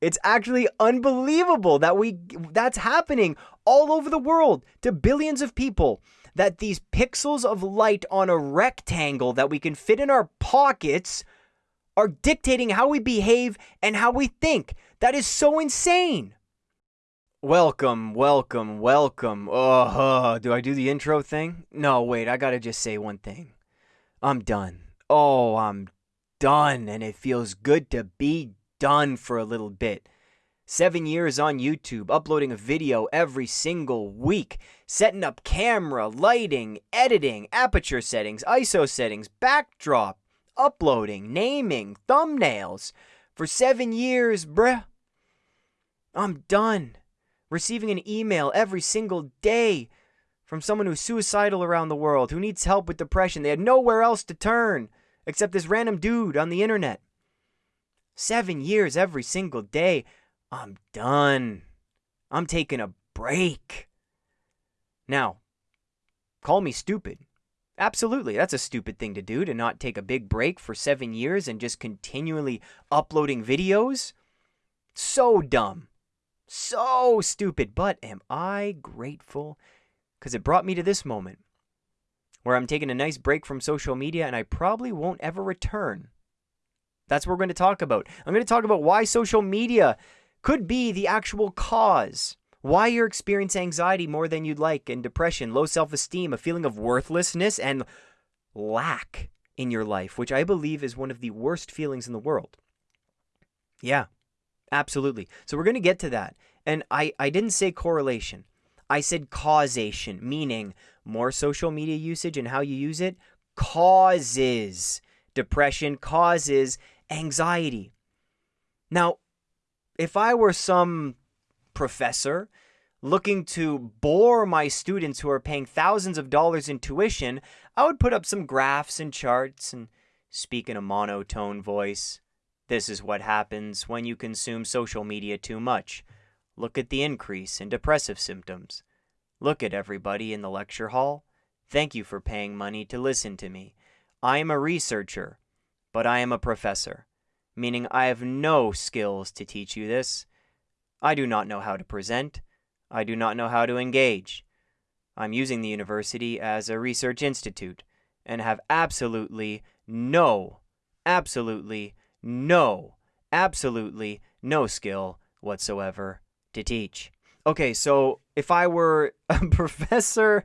It's actually unbelievable that we that's happening all over the world to billions of people that these pixels of light on a rectangle that we can fit in our pockets are dictating how we behave and how we think. That is so insane. Welcome, welcome, welcome. Oh, do I do the intro thing? No, wait, I gotta just say one thing. I'm done. Oh, I'm done, and it feels good to be done for a little bit. Seven years on YouTube, uploading a video every single week, setting up camera, lighting, editing, aperture settings, ISO settings, backdrop, uploading, naming, thumbnails. For seven years, bruh. I'm done. Receiving an email every single day from someone who's suicidal around the world, who needs help with depression. They had nowhere else to turn except this random dude on the internet. Seven years every single day. I'm done. I'm taking a break. Now, call me stupid. Absolutely, that's a stupid thing to do to not take a big break for seven years and just continually uploading videos. So dumb. So stupid. But am I grateful? Because it brought me to this moment where I'm taking a nice break from social media and I probably won't ever return. That's what we're going to talk about. I'm going to talk about why social media could be the actual cause. Why you're experiencing anxiety more than you'd like, and depression, low self esteem, a feeling of worthlessness, and lack in your life, which I believe is one of the worst feelings in the world. Yeah, absolutely. So we're going to get to that. And I, I didn't say correlation, I said causation, meaning more social media usage and how you use it causes depression, causes anxiety. Now, if I were some professor looking to bore my students who are paying thousands of dollars in tuition, I would put up some graphs and charts and speak in a monotone voice. This is what happens when you consume social media too much. Look at the increase in depressive symptoms. Look at everybody in the lecture hall. Thank you for paying money to listen to me. I am a researcher, but I am a professor meaning I have no skills to teach you this. I do not know how to present. I do not know how to engage. I'm using the university as a research institute and have absolutely no, absolutely no, absolutely no skill whatsoever to teach. Okay, so if I were a professor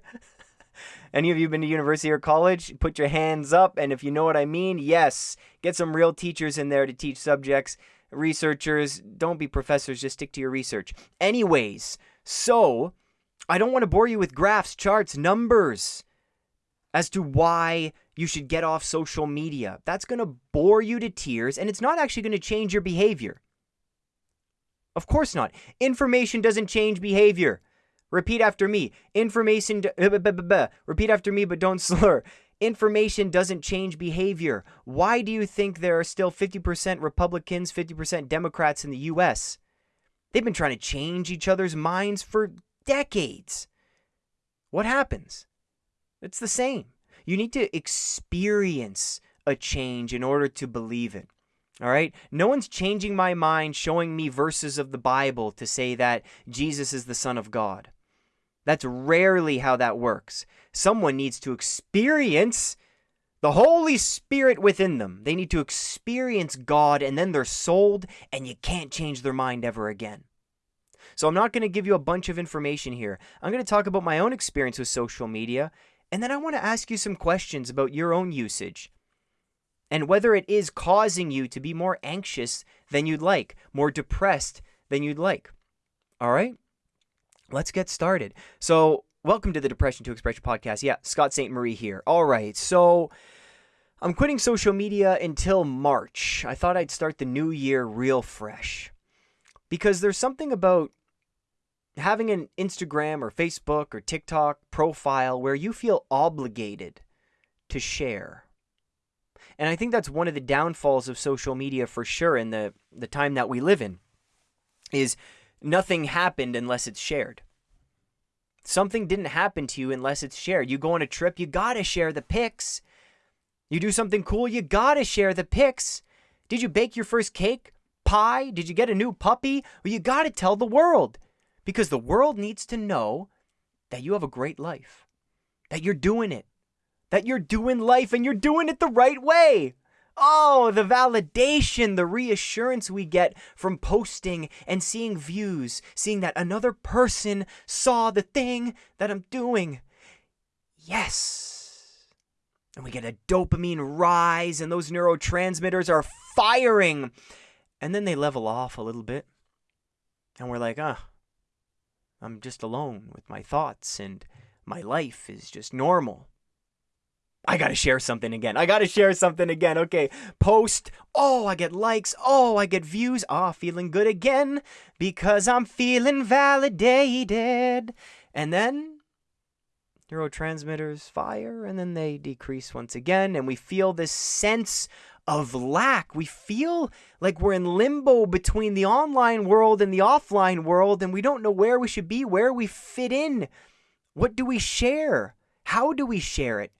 any of you been to university or college? Put your hands up. And if you know what I mean, yes, get some real teachers in there to teach subjects. Researchers, don't be professors, just stick to your research. Anyways, so I don't want to bore you with graphs, charts, numbers as to why you should get off social media. That's going to bore you to tears and it's not actually going to change your behavior. Of course not. Information doesn't change behavior. Repeat after me. Information. Uh, Repeat after me, but don't slur. Information doesn't change behavior. Why do you think there are still 50% Republicans, 50% Democrats in the U.S.? They've been trying to change each other's minds for decades. What happens? It's the same. You need to experience a change in order to believe it. All right? No one's changing my mind, showing me verses of the Bible to say that Jesus is the Son of God. That's rarely how that works. Someone needs to experience the Holy Spirit within them. They need to experience God and then they're sold and you can't change their mind ever again. So I'm not going to give you a bunch of information here. I'm going to talk about my own experience with social media and then I want to ask you some questions about your own usage and whether it is causing you to be more anxious than you'd like, more depressed than you'd like. All right? Let's get started. So, welcome to the Depression to Expression podcast. Yeah, Scott Ste Marie here. All right. So, I'm quitting social media until March. I thought I'd start the new year real fresh. Because there's something about having an Instagram or Facebook or TikTok profile where you feel obligated to share. And I think that's one of the downfalls of social media for sure in the the time that we live in is nothing happened unless it's shared. Something didn't happen to you unless it's shared. You go on a trip, you gotta share the pics. You do something cool, you gotta share the pics. Did you bake your first cake? pie? Did you get a new puppy? Well, you got to tell the world because the world needs to know that you have a great life, that you're doing it, that you're doing life and you're doing it the right way. Oh, the validation, the reassurance we get from posting and seeing views, seeing that another person saw the thing that I'm doing. Yes. And we get a dopamine rise, and those neurotransmitters are firing. And then they level off a little bit. And we're like, ah, I'm just alone with my thoughts, and my life is just normal. I gotta share something again. I gotta share something again. Okay, post. Oh, I get likes. Oh, I get views. Ah, feeling good again because I'm feeling validated. And then neurotransmitters fire and then they decrease once again. And we feel this sense of lack. We feel like we're in limbo between the online world and the offline world, and we don't know where we should be, where we fit in. What do we share? How do we share it?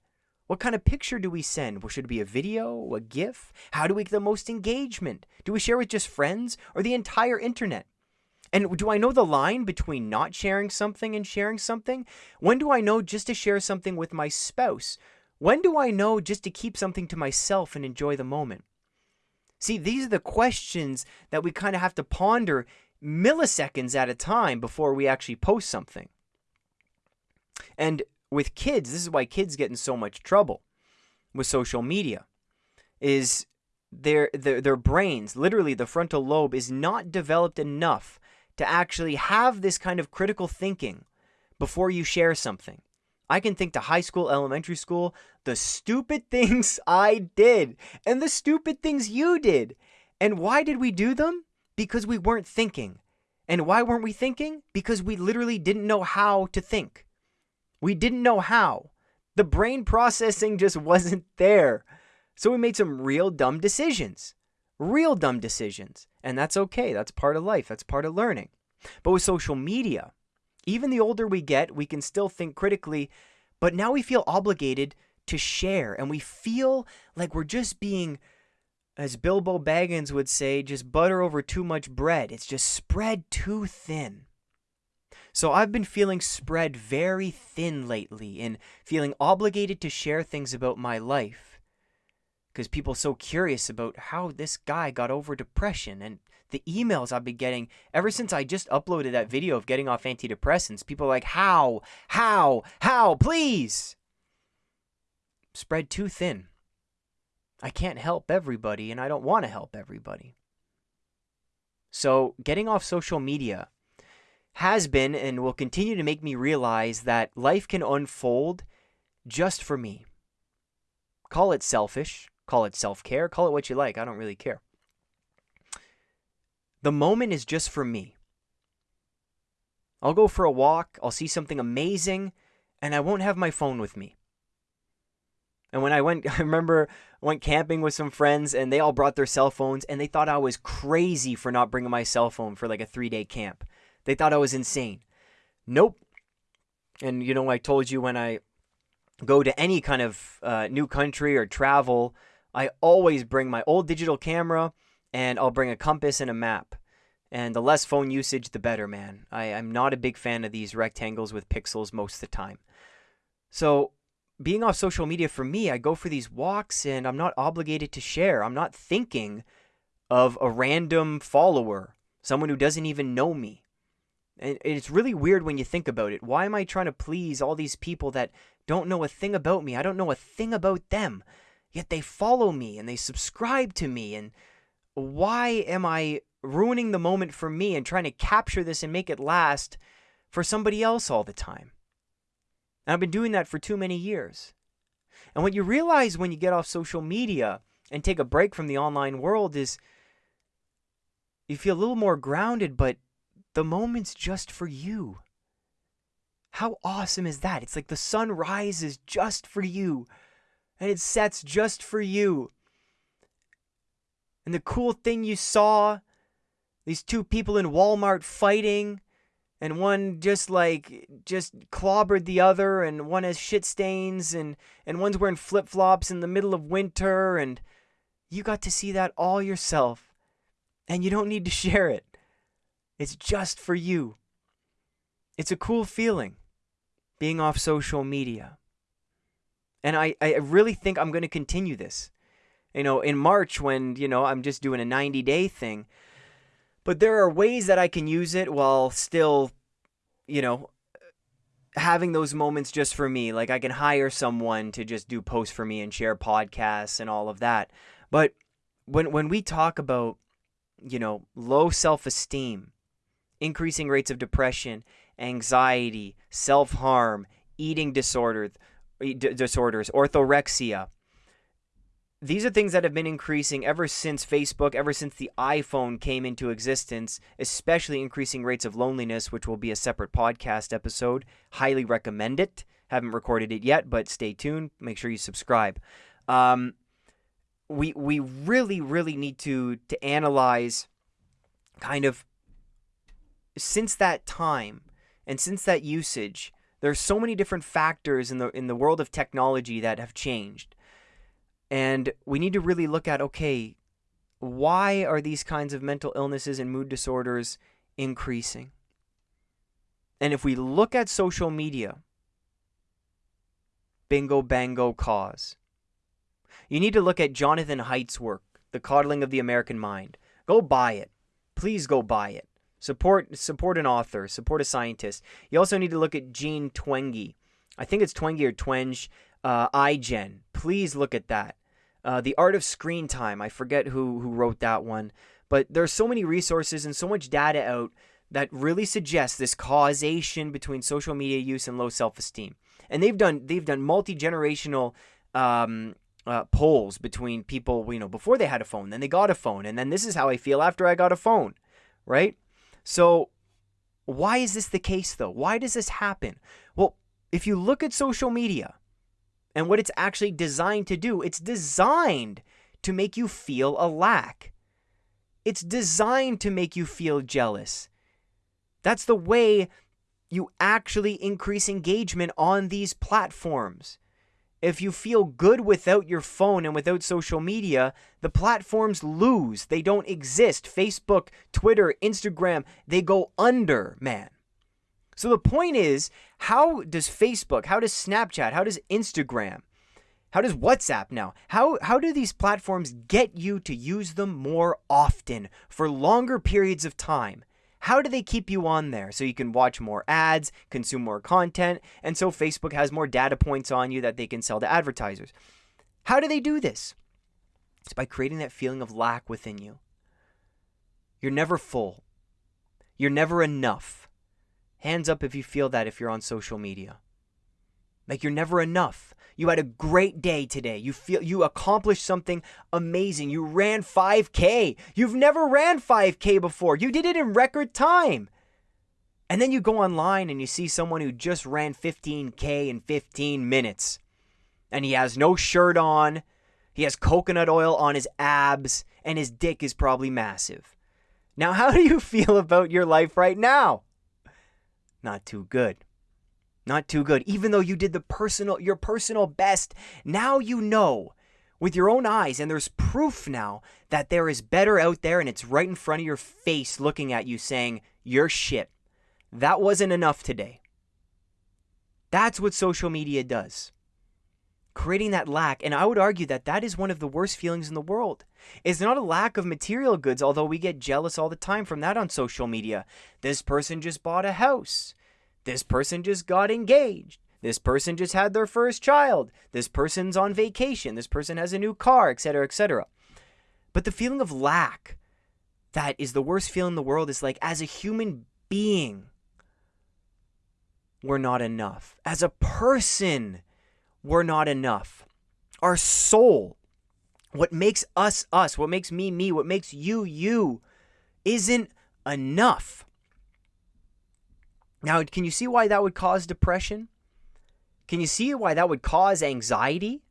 What kind of picture do we send? Well, should it be a video, a GIF? How do we get the most engagement? Do we share with just friends or the entire internet? And do I know the line between not sharing something and sharing something? When do I know just to share something with my spouse? When do I know just to keep something to myself and enjoy the moment? See, these are the questions that we kind of have to ponder milliseconds at a time before we actually post something. And with kids, this is why kids get in so much trouble with social media, is their, their, their brains, literally the frontal lobe, is not developed enough to actually have this kind of critical thinking before you share something. I can think to high school, elementary school, the stupid things I did and the stupid things you did. And why did we do them? Because we weren't thinking. And why weren't we thinking? Because we literally didn't know how to think. We didn't know how. The brain processing just wasn't there. So we made some real dumb decisions. Real dumb decisions. And that's okay. That's part of life. That's part of learning. But with social media, even the older we get, we can still think critically, but now we feel obligated to share. And we feel like we're just being, as Bilbo Baggins would say, just butter over too much bread. It's just spread too thin. So I've been feeling spread very thin lately and feeling obligated to share things about my life. Because people so curious about how this guy got over depression and the emails I've been getting ever since I just uploaded that video of getting off antidepressants. People are like, how, how, how, please. Spread too thin. I can't help everybody and I don't want to help everybody. So getting off social media has been and will continue to make me realize that life can unfold just for me. Call it selfish, call it self care, call it what you like. I don't really care. The moment is just for me. I'll go for a walk, I'll see something amazing, and I won't have my phone with me. And when I went, I remember I went camping with some friends and they all brought their cell phones and they thought I was crazy for not bringing my cell phone for like a three day camp. They thought I was insane. Nope. And you know, I told you when I go to any kind of uh, new country or travel, I always bring my old digital camera and I'll bring a compass and a map. And the less phone usage, the better, man. I, I'm not a big fan of these rectangles with pixels most of the time. So, being off social media for me, I go for these walks and I'm not obligated to share. I'm not thinking of a random follower, someone who doesn't even know me. And it's really weird when you think about it. Why am I trying to please all these people that don't know a thing about me? I don't know a thing about them. Yet they follow me and they subscribe to me. And why am I ruining the moment for me and trying to capture this and make it last for somebody else all the time? And I've been doing that for too many years. And what you realize when you get off social media and take a break from the online world is you feel a little more grounded, but the moment's just for you. How awesome is that? It's like the sun rises just for you and it sets just for you. And the cool thing you saw these two people in Walmart fighting and one just like just clobbered the other and one has shit stains and and one's wearing flip-flops in the middle of winter and you got to see that all yourself And you don't need to share it. It's just for you. It's a cool feeling being off social media. And I, I really think I'm going to continue this. You know, in March when, you know, I'm just doing a 90 day thing. But there are ways that I can use it while still, you know, having those moments just for me. Like I can hire someone to just do posts for me and share podcasts and all of that. But when when we talk about, you know, low self-esteem, increasing rates of depression, anxiety, self-harm, eating disorders, disorders, orthorexia, these are things that have been increasing ever since Facebook, ever since the iPhone came into existence, especially increasing rates of loneliness, which will be a separate podcast episode. Highly recommend it. Haven't recorded it yet, but stay tuned. Make sure you subscribe. Um, we we really really need to to analyze kind of since that time and since that usage. there are so many different factors in the in the world of technology that have changed and we need to really look at okay, why are these kinds of mental illnesses and mood disorders increasing? And if we look at social media, bingo, bango, cause. You need to look at Jonathan Haidt's work, The Coddling of the American Mind. Go buy it. Please go buy it. Support support an author, support a scientist. You also need to look at Jean Twenge. I think it's Twenge or Twenge, uh, iGen. Please look at that. Uh, the Art of Screen Time. I forget who who wrote that one, but there's so many resources and so much data out that really suggests this causation between social media use and low self-esteem. And they've done they've done multi-generational um, uh, polls between people, you know, before they had a phone, then they got a phone, and then this is how I feel after I got a phone, right? So, why is this the case though? Why does this happen? Well, if you look at social media, and what it's actually designed to do. It's designed to make you feel a lack. It's designed to make you feel jealous. That's the way you actually increase engagement on these platforms. If you feel good without your phone and without social media, the platforms lose. They don't exist. Facebook, Twitter, Instagram, they go under, man. So the point is, how does Facebook, how does Snapchat, how does Instagram, how does WhatsApp now? How how do these platforms get you to use them more often for longer periods of time? How do they keep you on there so you can watch more ads, consume more content, and so Facebook has more data points on you that they can sell to advertisers? How do they do this? It's by creating that feeling of lack within you. You're never full. You're never enough. Hands up if you feel that if you're on social media. Like you're never enough. You had a great day today. You feel you accomplished something amazing. You ran 5k. You've never ran 5k before. You did it in record time. And then you go online and you see someone who just ran 15k in 15 minutes. And he has no shirt on. He has coconut oil on his abs and his dick is probably massive. Now, how do you feel about your life right now? not too good. Not too good. Even though you did the personal your personal best, now you know with your own eyes and there's proof now that there is better out there and it's right in front of your face looking at you saying, "You're shit. That wasn't enough today." That's what social media does. Creating that lack, and I would argue that that is one of the worst feelings in the world. It's not a lack of material goods, although we get jealous all the time from that on social media. This person just bought a house. This person just got engaged. This person just had their first child. This person's on vacation. This person has a new car, etc., etc. But the feeling of lack that is the worst feeling in the world is like, as a human being, we're not enough. As a person, we're not enough. Our soul, what makes us us, what makes me me, what makes you you, isn't enough. Now, can you see why that would cause depression? Can you see why that would cause anxiety?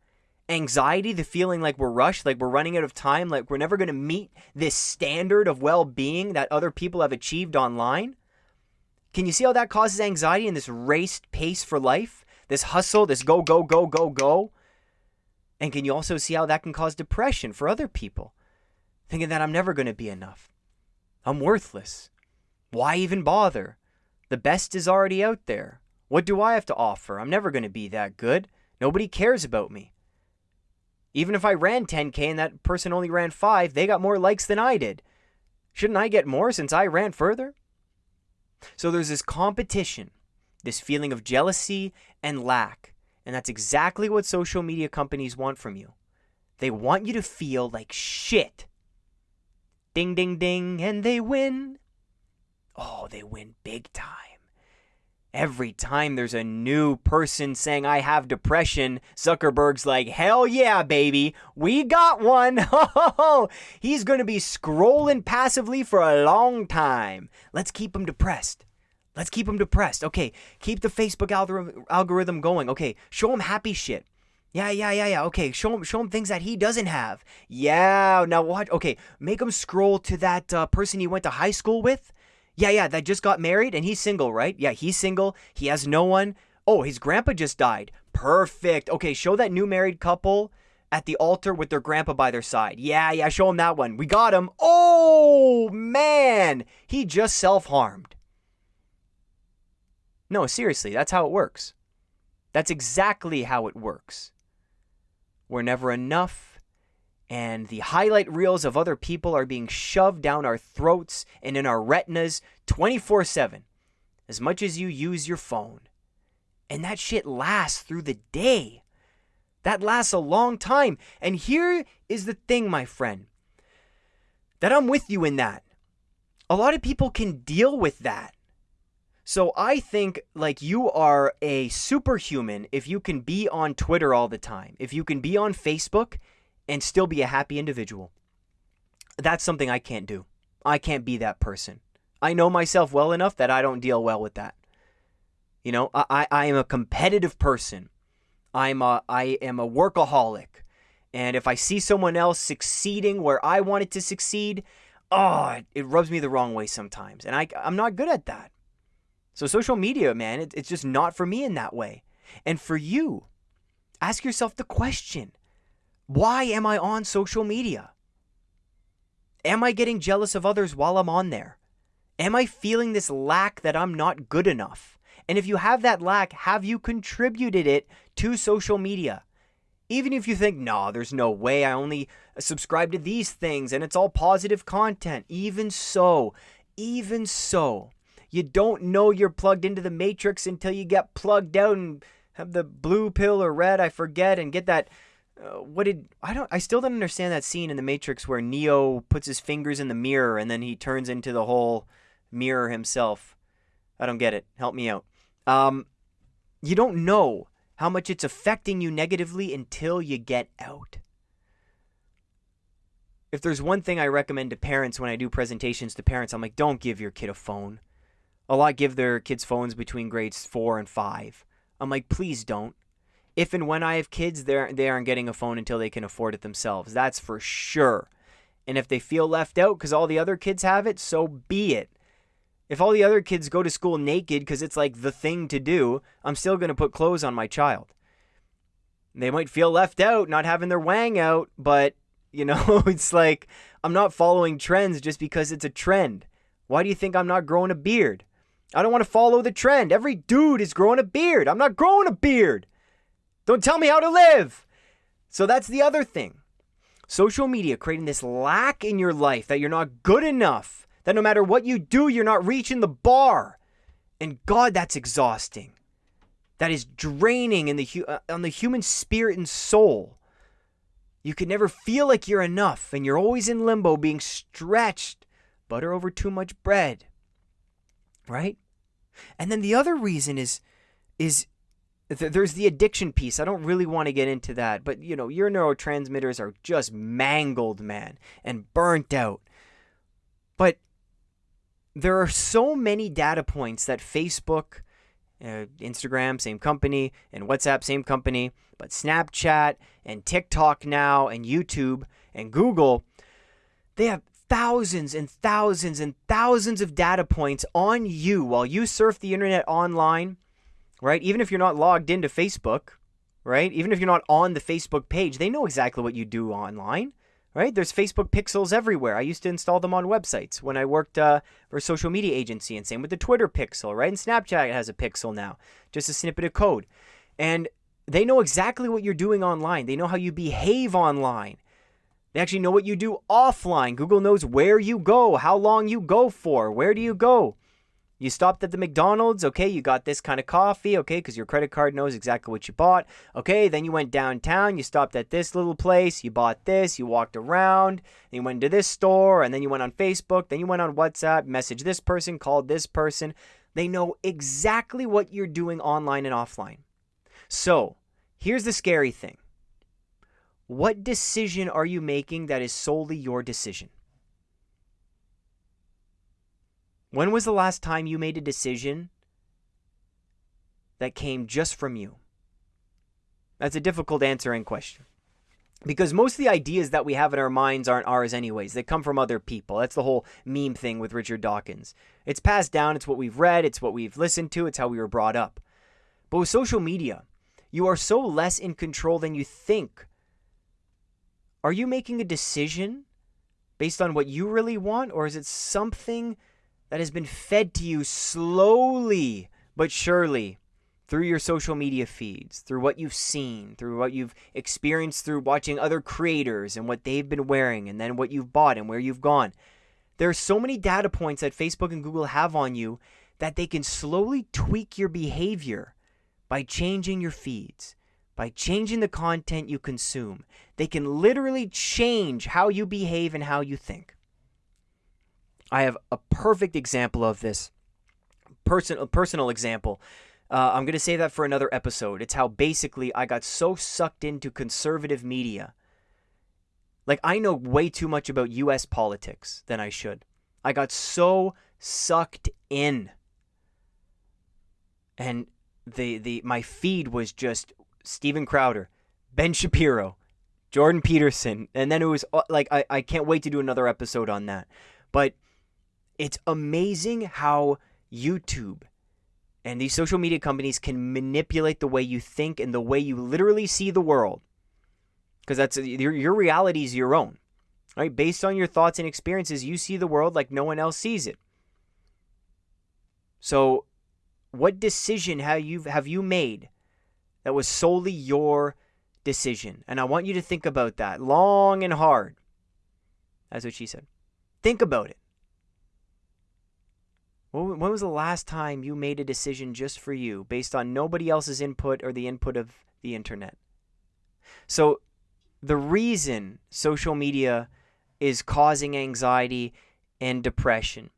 Anxiety, the feeling like we're rushed, like we're running out of time, like we're never going to meet this standard of well being that other people have achieved online? Can you see how that causes anxiety in this raced pace for life? This hustle, this go, go, go, go, go? And can you also see how that can cause depression for other people? Thinking that I'm never going to be enough. I'm worthless. Why even bother? The best is already out there. What do I have to offer? I'm never going to be that good. Nobody cares about me. Even if I ran 10K and that person only ran 5, they got more likes than I did. Shouldn't I get more since I ran further? So there's this competition, this feeling of jealousy and lack. And that's exactly what social media companies want from you. They want you to feel like shit. Ding, ding, ding, and they win. Oh, they win big time. Every time there's a new person saying I have depression, Zuckerberg's like, hell yeah, baby, we got one. He's going to be scrolling passively for a long time. Let's keep him depressed. Let's keep him depressed. Okay, keep the Facebook algorithm going. Okay, show him happy shit. Yeah, yeah, yeah, yeah. Okay, show him, show him things that he doesn't have. Yeah, now watch. Okay, make him scroll to that uh, person he went to high school with. Yeah, yeah, that just got married and he's single, right? Yeah, he's single. He has no one. Oh, his grandpa just died. Perfect. Okay, show that new married couple at the altar with their grandpa by their side. Yeah, yeah, show him that one. We got him. Oh, man. He just self harmed. No, seriously, that's how it works. That's exactly how it works. We're never enough and the highlight reels of other people are being shoved down our throats and in our retinas 24 7, as much as you use your phone. And that shit lasts through the day. That lasts a long time. And here is the thing, my friend, that I'm with you in that. A lot of people can deal with that. So I think like you are a superhuman if you can be on Twitter all the time, if you can be on Facebook and still be a happy individual. That's something I can't do. I can't be that person. I know myself well enough that I don't deal well with that. You know, I, I am a competitive person. I'm a, I am a workaholic. And if I see someone else succeeding where I wanted to succeed, oh, it, rubs me the wrong way sometimes. And I, I'm not good at that. So social media, man, it, it's just not for me in that way. And for you, ask yourself the question why am I on social media? Am I getting jealous of others while I'm on there? Am I feeling this lack that I'm not good enough? And if you have that lack, have you contributed it to social media? Even if you think, nah, there's no way, I only subscribe to these things and it's all positive content. Even so, even so, you don't know you're plugged into the matrix until you get plugged out and have the blue pill or red, I forget, and get that uh, what did I don't I still don't understand that scene in the Matrix where Neo puts his fingers in the mirror and then he turns into the whole mirror himself. I don't get it. Help me out. Um, you don't know how much it's affecting you negatively until you get out. If there's one thing I recommend to parents when I do presentations to parents, I'm like, don't give your kid a phone. A lot give their kids phones between grades four and five. I'm like, please don't if and when I have kids, they're, they aren't getting a phone until they can afford it themselves. That's for sure. And if they feel left out because all the other kids have it, so be it. If all the other kids go to school naked because it's like the thing to do, I'm still going to put clothes on my child. They might feel left out, not having their wang out, but, you know, it's like I'm not following trends just because it's a trend. Why do you think I'm not growing a beard? I don't want to follow the trend. Every dude is growing a beard. I'm not growing a beard. Don't tell me how to live. So that's the other thing. Social media creating this lack in your life that you're not good enough, that no matter what you do, you're not reaching the bar. And God, that's exhausting. That is draining in the uh, on the human spirit and soul. You can never feel like you're enough, and you're always in limbo, being stretched, butter over too much bread. Right? And then the other reason is is there's the addiction piece. I don't really want to get into that, but you know, your neurotransmitters are just mangled, man, and burnt out. But there are so many data points that Facebook, uh, Instagram, same company, and WhatsApp, same company, but Snapchat and TikTok now and YouTube and Google, they have thousands and thousands and thousands of data points on you while you surf the internet online right? Even if you're not logged into Facebook, right? Even if you're not on the Facebook page, they know exactly what you do online. right? There's Facebook pixels everywhere. I used to install them on websites when I worked uh, for a social media agency, and same with the Twitter pixel, right? And Snapchat has a pixel now, just a snippet of code. And they know exactly what you're doing online, they know how you behave online. They actually know what you do offline. Google knows where you go, how long you go for, where do you go. You stopped at the McDonald's, okay, you got this kind of coffee, okay, because your credit card knows exactly what you bought. Okay, then you went downtown, you stopped at this little place, you bought this, you walked around, you went to this store, and then you went on Facebook, then you went on WhatsApp, messaged this person, called this person. They know exactly what you're doing online and offline. So, here's the scary thing what decision are you making that is solely your decision? When was the last time you made a decision that came just from you? That's a difficult answering question. Because most of the ideas that we have in our minds aren't ours, anyways. They come from other people. That's the whole meme thing with Richard Dawkins. It's passed down, it's what we've read, it's what we've listened to, it's how we were brought up. But with social media, you are so less in control than you think. Are you making a decision based on what you really want, or is it something that has been fed to you slowly but surely through your social media feeds, through what you've seen, through what you've experienced through watching other creators and what they've been wearing, and then what you've bought and where you've gone. There are so many data points that Facebook and Google have on you that they can slowly tweak your behavior by changing your feeds, by changing the content you consume. They can literally change how you behave and how you think. I have a perfect example of this. Person, personal example. Uh, I'm going to say that for another episode. It's how basically I got so sucked into conservative media. Like, I know way too much about US politics than I should. I got so sucked in. And the, the my feed was just Steven Crowder, Ben Shapiro, Jordan Peterson. And then it was uh, like, I, I can't wait to do another episode on that. But it's amazing how YouTube and these social media companies can manipulate the way you think and the way you literally see the world. Because that's your, your reality is your own. Right? Based on your thoughts and experiences, you see the world like no one else sees it. So, what decision have you have you made that was solely your decision? And I want you to think about that long and hard. That's what she said. Think about it. When was the last time you made a decision just for you based on nobody else's input or the input of the internet? So, the reason social media is causing anxiety and depression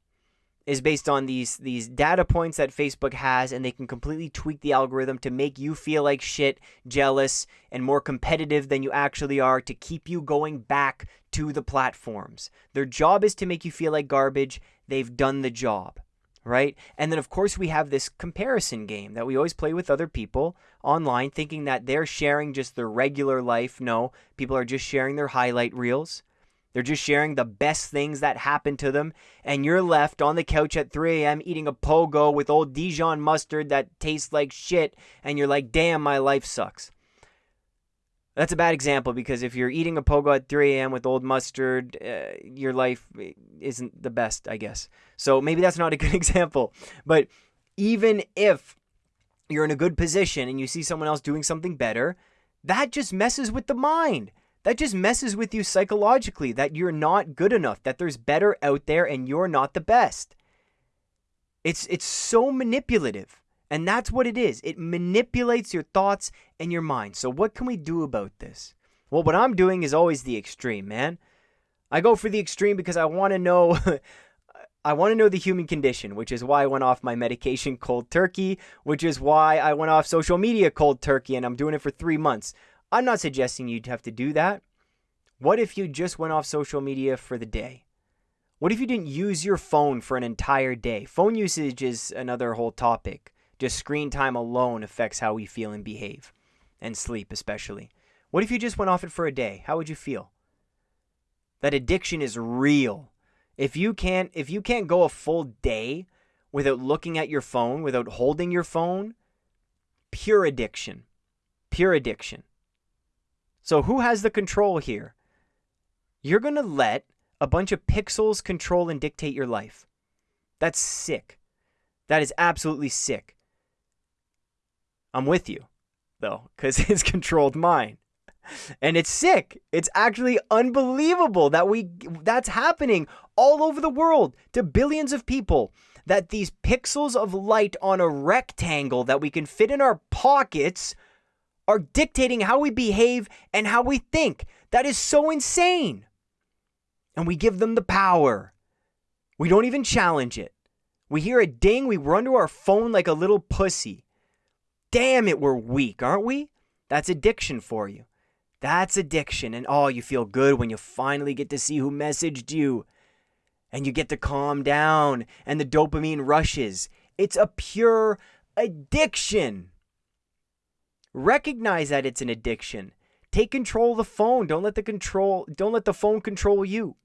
is based on these these data points that Facebook has and they can completely tweak the algorithm to make you feel like shit, jealous and more competitive than you actually are to keep you going back to the platforms. Their job is to make you feel like garbage. They've done the job right? And then, of course, we have this comparison game that we always play with other people online, thinking that they're sharing just their regular life. No, people are just sharing their highlight reels. They're just sharing the best things that happen to them. And you're left on the couch at 3 a.m. eating a pogo with old Dijon mustard that tastes like shit. And you're like, damn, my life sucks. That's a bad example because if you're eating a pogo at 3 a.m. with old mustard, uh, your life isn't the best, I guess. So maybe that's not a good example. But even if you're in a good position and you see someone else doing something better, that just messes with the mind. That just messes with you psychologically that you're not good enough, that there's better out there and you're not the best. It's it's so manipulative. And that's what it is. It manipulates your thoughts and your mind. So, what can we do about this? Well, what I'm doing is always the extreme, man. I go for the extreme because I want to know. I want to know the human condition, which is why I went off my medication cold turkey, which is why I went off social media cold turkey, and I'm doing it for three months. I'm not suggesting you'd have to do that. What if you just went off social media for the day? What if you didn't use your phone for an entire day? Phone usage is another whole topic. Just screen time alone affects how we feel and behave, and sleep especially. What if you just went off it for a day? How would you feel? That addiction is real. If you can't if you can't go a full day without looking at your phone, without holding your phone, pure addiction. Pure addiction. So who has the control here? You're going to let a bunch of pixels control and dictate your life. That's sick. That is absolutely sick. I'm with you, though, because it's controlled mine. And it's sick. It's actually unbelievable that we that's happening all over the world to billions of people that these pixels of light on a rectangle that we can fit in our pockets are dictating how we behave and how we think. That is so insane. And we give them the power. We don't even challenge it. We hear a ding, we run to our phone like a little pussy. Damn it, we're weak, aren't we? That's addiction for you. That's addiction. And oh, you feel good when you finally get to see who messaged you. And you get to calm down and the dopamine rushes. It's a pure addiction. Recognize that it's an addiction. Take control of the phone. Don't let the control don't let the phone control you.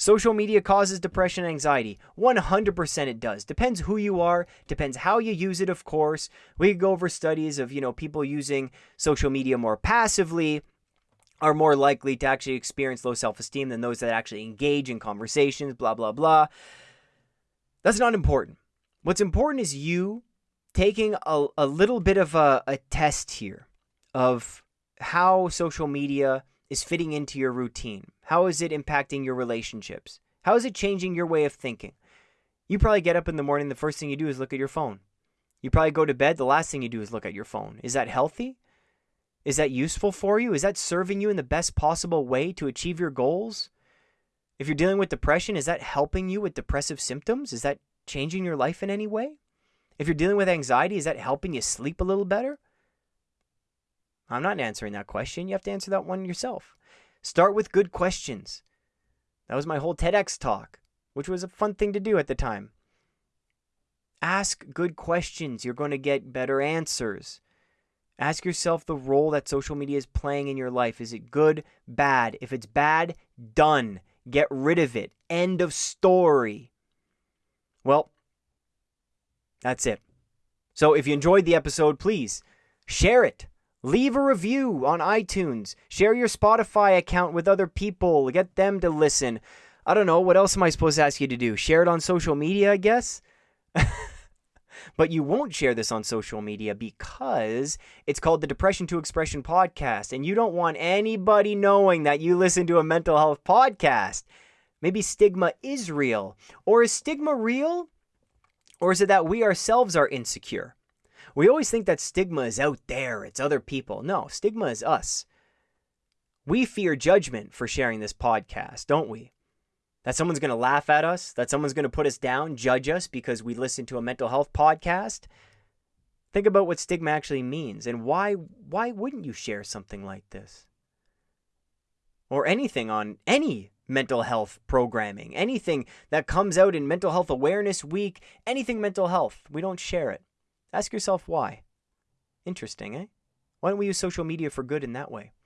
Social media causes depression and anxiety. 100% it does. Depends who you are, depends how you use it, of course. We could go over studies of, you know, people using social media more passively are more likely to actually experience low self-esteem than those that actually engage in conversations, blah blah blah. That's not important. What's important is you taking a, a little bit of a, a test here of how social media is fitting into your routine? How is it impacting your relationships? How is it changing your way of thinking? You probably get up in the morning, the first thing you do is look at your phone. You probably go to bed, the last thing you do is look at your phone. Is that healthy? Is that useful for you? Is that serving you in the best possible way to achieve your goals? If you're dealing with depression, is that helping you with depressive symptoms? Is that changing your life in any way? If you're dealing with anxiety, is that helping you sleep a little better? I'm not answering that question. You have to answer that one yourself. Start with good questions. That was my whole TEDx talk, which was a fun thing to do at the time. Ask good questions. You're going to get better answers. Ask yourself the role that social media is playing in your life. Is it good, bad? If it's bad, done. Get rid of it. End of story. Well, that's it. So if you enjoyed the episode, please share it. Leave a review on iTunes. Share your Spotify account with other people. Get them to listen. I don't know. What else am I supposed to ask you to do? Share it on social media, I guess? but you won't share this on social media because it's called the Depression to Expression podcast. And you don't want anybody knowing that you listen to a mental health podcast. Maybe stigma is real. Or is stigma real? Or is it that we ourselves are insecure? We always think that stigma is out there, it's other people. No, stigma is us. We fear judgment for sharing this podcast, don't we? That someone's going to laugh at us, that someone's going to put us down, judge us because we listen to a mental health podcast. Think about what stigma actually means and why why wouldn't you share something like this? Or anything on any mental health programming, anything that comes out in Mental Health Awareness Week, anything mental health. We don't share it. Ask yourself why. Interesting, eh? Why don't we use social media for good in that way?